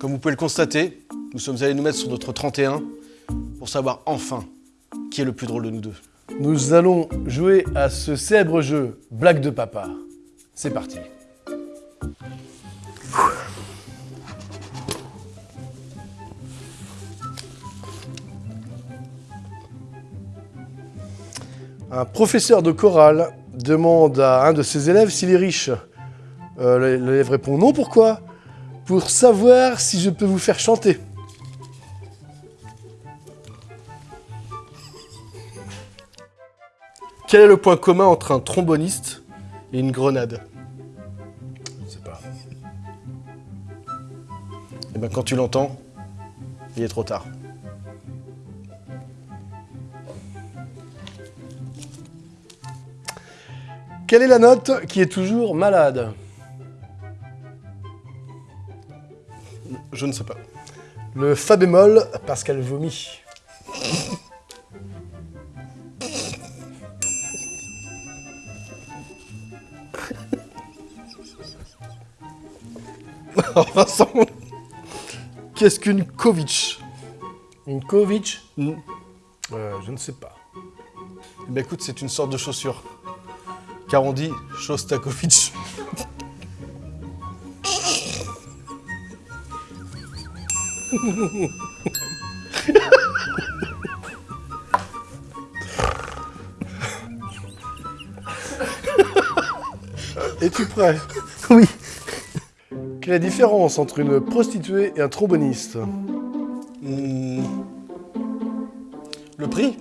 Comme vous pouvez le constater, nous sommes allés nous mettre sur notre 31 pour savoir enfin qui est le plus drôle de nous deux. Nous allons jouer à ce célèbre jeu Blague de papa. C'est parti. Un professeur de chorale demande à un de ses élèves s'il est riche. Euh, L'élève répond non, pourquoi? Pour savoir si je peux vous faire chanter. Quel est le point commun entre un tromboniste et une grenade? Je ne sais pas. Eh bien, quand tu l'entends, il est trop tard. Quelle est la note qui est toujours malade? Je ne sais pas. Le fa bémol parce qu'elle vomit. Vincent, qu'est-ce qu'une Kovic Une Kovic Hmm. Euh, Je ne sais pas. Eh ben écoute, c'est une sorte de chaussure. Car on dit Shostakovich. Es-tu prêt? Oui. Quelle est la différence entre une prostituée et un tromboniste? Hmm. Le prix?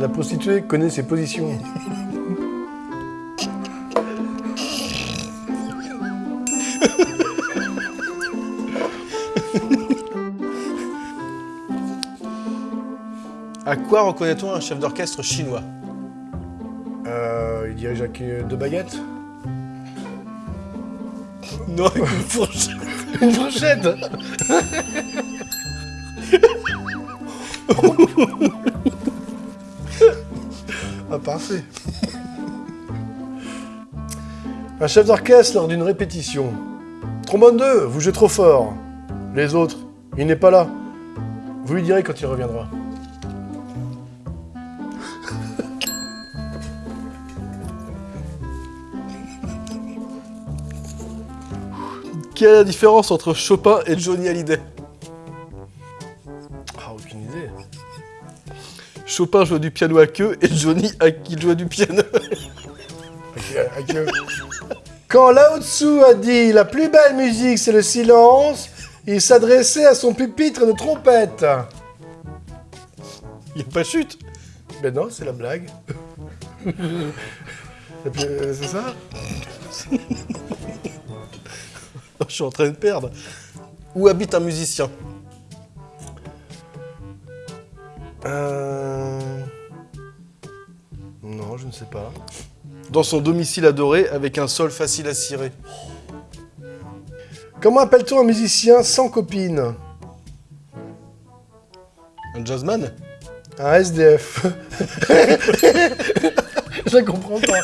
La prostituée connaît ses positions. À quoi reconnaît-on un chef d'orchestre chinois? Euh, il dirige avec deux baguettes Non, avec une fourchette. Une fourchette? Ah, parfait. Un chef d'orchestre lors d'une répétition. Trombone 2, vous jouez trop fort. Les autres, il n'est pas là. Vous lui direz quand il reviendra. Quelle est la différence entre Chopin et Johnny Hallyday? Ah, aucune idée. Chopin joue du piano à queue et Johnny à qui joue du piano. Avec, euh, Quand Lao Tzu a dit la plus belle musique c'est le silence, il s'adressait à son pupitre de trompette. Il n'y a pas chute. Ben non, c'est la blague. Euh, c'est ça? Je suis en train de perdre. Où habite un musicien Euh... Non, je ne sais pas. Dans son domicile adoré avec un sol facile à cirer. Comment appelle-t-on un musicien sans copine Un jazzman Un SDF. je comprends pas.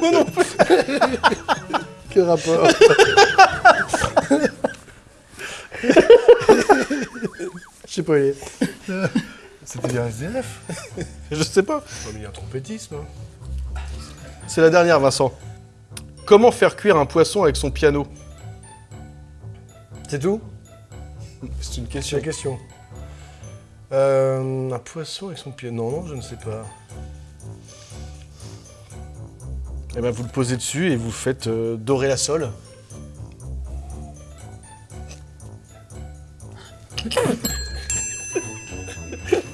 Moi non plus. Quel rapport Pas, est... C'était bien SDF Je sais pas. Mais il y a un trompettisme. hein. C'est la dernière, Vincent. Comment faire cuire un poisson avec son piano? C'est tout? C'est une C'est question. la question. Euh, un poisson avec son pied. Non, non, je ne sais pas. Eh ben, vous le posez dessus et vous faites euh, dorer la sole.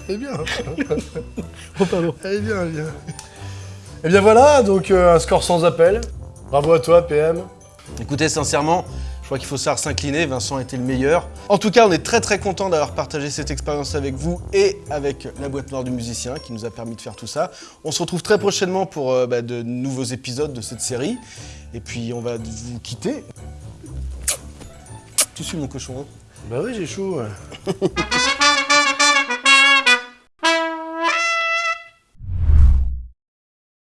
Eh bien. Oh, pardon. Eh bien, eh bien. Eh bien voilà, donc euh, un score sans appel. Bravo à toi, PM. Écoutez, sincèrement, je crois qu'il faut savoir s'incliner. Vincent était le meilleur. En tout cas, on est très très content d'avoir partagé cette expérience avec vous et avec la boîte noire du musicien qui nous a permis de faire tout ça. On se retrouve très prochainement pour euh, bah, de nouveaux épisodes de cette série. Et puis, on va vous quitter. Tu suis mon cochon. hein? Bah oui, j'ai chaud. ouais.